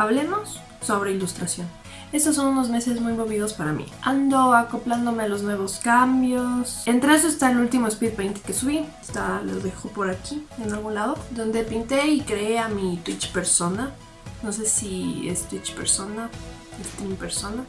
hablemos sobre ilustración. Estos son unos meses muy movidos para mí. Ando acoplándome a los nuevos cambios. Entre eso está el último speed paint que subí. Está, dejo por aquí, en algún lado. Donde pinté y creé a mi Twitch persona. No sé si es Twitch persona, Steam persona.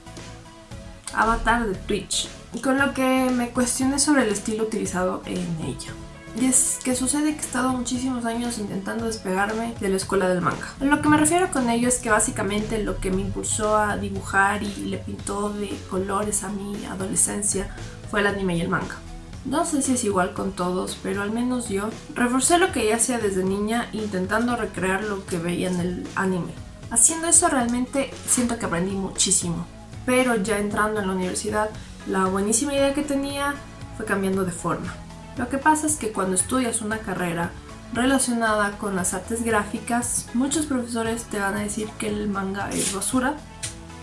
Avatar de Twitch. Con lo que me cuestioné sobre el estilo utilizado en ella. Y es que sucede que he estado muchísimos años intentando despegarme de la escuela del manga. Lo que me refiero con ello es que básicamente lo que me impulsó a dibujar y le pintó de colores a mi adolescencia fue el anime y el manga. No sé si es igual con todos, pero al menos yo reforcé lo que ya hacía desde niña intentando recrear lo que veía en el anime. Haciendo eso realmente siento que aprendí muchísimo, pero ya entrando en la universidad, la buenísima idea que tenía fue cambiando de forma. Lo que pasa es que cuando estudias una carrera relacionada con las artes gráficas, muchos profesores te van a decir que el manga es basura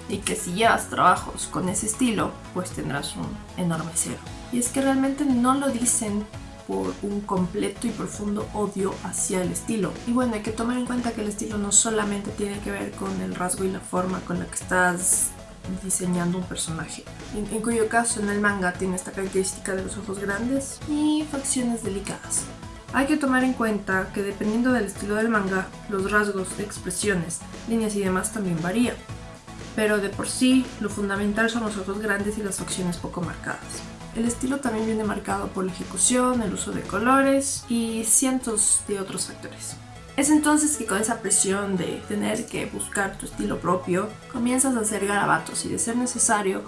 y que si llevas trabajos con ese estilo, pues tendrás un enorme cero. Y es que realmente no lo dicen por un completo y profundo odio hacia el estilo. Y bueno, hay que tomar en cuenta que el estilo no solamente tiene que ver con el rasgo y la forma con la que estás diseñando un personaje, en, cuyo caso en el manga tiene esta característica de los ojos grandes y facciones delicadas. Hay que tomar en cuenta que dependiendo del estilo del manga, los rasgos, expresiones, líneas y demás también varían, pero de por sí lo fundamental son los ojos grandes y las facciones poco marcadas. El estilo también viene marcado por la ejecución, el uso de colores y cientos de otros factores. Es entonces que con esa presión de tener que buscar tu estilo propio, comienzas a hacer garabatos y de ser necesario,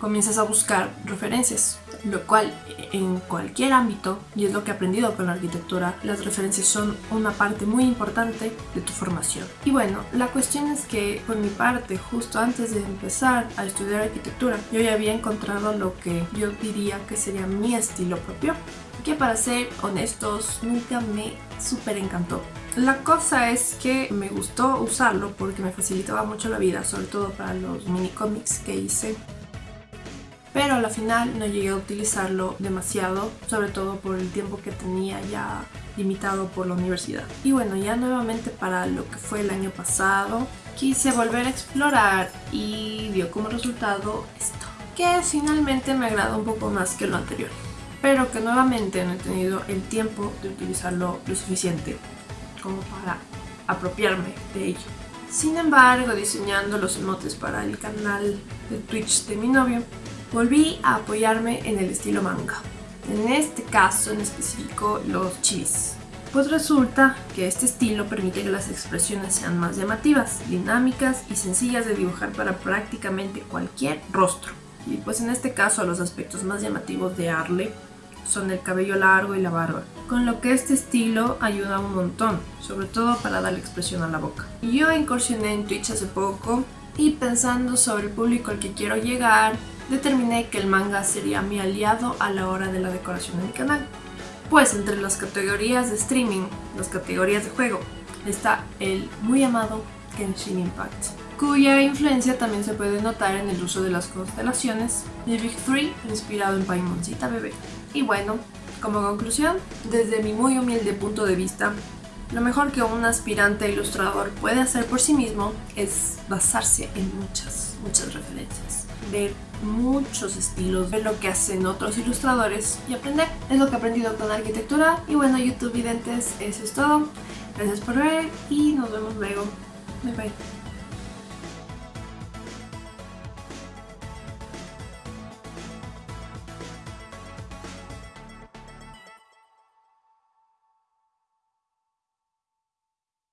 comienzas a buscar referencias, lo cual en cualquier ámbito, y es lo que he aprendido con la arquitectura, las referencias son una parte muy importante de tu formación. Y bueno, la cuestión es que por mi parte, justo antes de empezar a estudiar arquitectura, yo ya había encontrado lo que yo diría que sería mi estilo propio, que para ser honestos nunca me súper encantó. La cosa es que me gustó usarlo porque me facilitaba mucho la vida, sobre todo para los mini cómics que hice. Pero al final no llegué a utilizarlo demasiado, sobre todo por el tiempo que tenía ya limitado por la universidad. Y bueno, ya nuevamente para lo que fue el año pasado, quise volver a explorar y dio como resultado esto, que finalmente me agradó un poco más que lo anterior pero que nuevamente no he tenido el tiempo de utilizarlo lo suficiente como para apropiarme de ello. Sin embargo, diseñando los emotes para el canal de Twitch de mi novio, volví a apoyarme en el estilo manga. En este caso en específico los chivis. Pues resulta que este estilo permite que las expresiones sean más llamativas, dinámicas y sencillas de dibujar para prácticamente cualquier rostro. Y pues en este caso los aspectos más llamativos de Arle son el cabello largo y la barba, con lo que este estilo ayuda un montón, sobre todo para darle expresión a la boca. Yo incursioné en Twitch hace poco y pensando sobre el público al que quiero llegar, determiné que el manga sería mi aliado a la hora de la decoración de mi canal. Pues entre las categorías de streaming, las categorías de juego, está el muy amado Genshin Impact, cuya influencia también se puede notar en el uso de las constelaciones de Big 3 inspirado en Paimoncita Bebé. Y bueno, como conclusión, desde mi muy humilde punto de vista, lo mejor que un aspirante ilustrador puede hacer por sí mismo es basarse en muchas, muchas referencias, ver muchos estilos, ver lo que hacen otros ilustradores y aprender. Es lo que he aprendido con arquitectura y bueno, YouTube videntes, eso es todo. Gracias por ver y nos vemos luego. Bye bye.